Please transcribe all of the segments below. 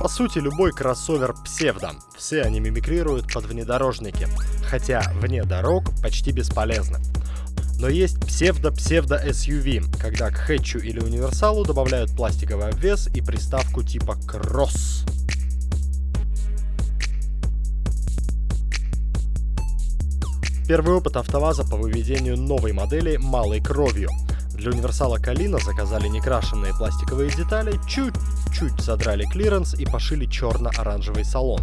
По сути, любой кроссовер псевдо. Все они мимикрируют под внедорожники. Хотя вне дорог почти бесполезны. Но есть псевдо-псевдо-SUV, когда к хэтчу или универсалу добавляют пластиковый обвес и приставку типа кросс. Первый опыт АвтоВАЗа по выведению новой модели малой кровью. Для универсала Калина заказали некрашенные пластиковые детали, чуть-чуть задрали клиренс и пошили черно-оранжевый салон.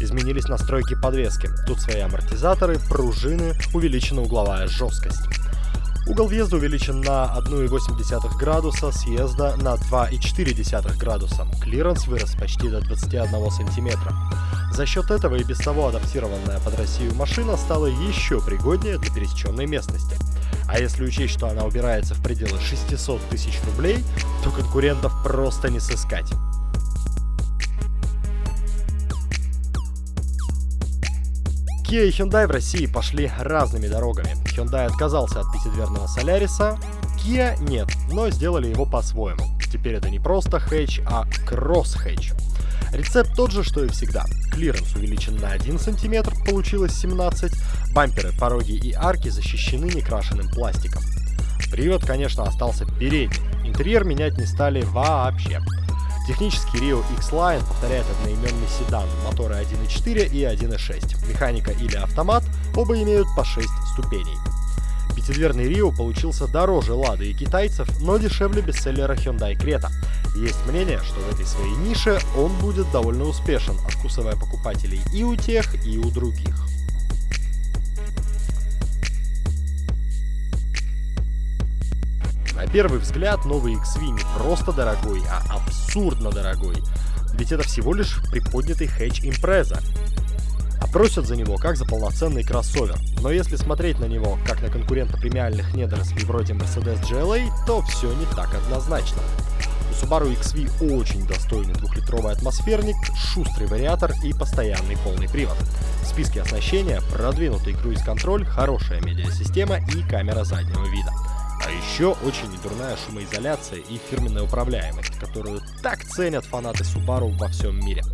Изменились настройки подвески. Тут свои амортизаторы, пружины, увеличена угловая жесткость. Угол въезда увеличен на 1,8 градуса, съезда на 2,4 градуса. Клиренс вырос почти до 21 сантиметра. За счет этого и без того адаптированная под Россию машина стала еще пригоднее для пересеченной местности. А если учесть, что она убирается в пределы 600 тысяч рублей, то конкурентов просто не сыскать. Kia и Hyundai в России пошли разными дорогами. Hyundai отказался от пятидверного Соляриса, Kia нет, но сделали его по-своему. Теперь это не просто хэтч, а кросс-хэтч. Рецепт тот же, что и всегда. Клиренс увеличен на 1 см, получилось 17 Бамперы, пороги и арки защищены некрашенным пластиком. Привод, конечно, остался передним. Интерьер менять не стали вообще. Технический Rio X-Line повторяет одноименный седан, моторы 1.4 и 1.6. Механика или автомат, оба имеют по 6 ступеней. Пятидверный Rio получился дороже Лады и китайцев, но дешевле бестселлера Hyundai Creta. Есть мнение, что в этой своей нише он будет довольно успешен, откусывая покупателей и у тех, и у других. На первый взгляд новый XV не просто дорогой, а абсурдно дорогой. Ведь это всего лишь приподнятый хэтч импреза. Просят за него как за полноценный кроссовер. Но если смотреть на него как на конкурента премиальных недорослей вроде Mercedes GLA, то все не так однозначно. У Subaru XV очень достойный двухлитровый атмосферник, шустрый вариатор и постоянный полный привод. В списке оснащения продвинутый круиз-контроль, хорошая медиасистема и камера заднего вида. А еще очень недурная шумоизоляция и фирменная управляемость, которую так ценят фанаты Subaru во всем мире.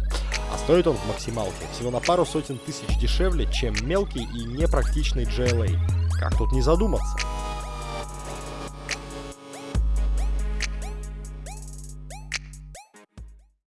А стоит он в максималке всего на пару сотен тысяч дешевле, чем мелкий и непрактичный GLA. Как тут не задуматься?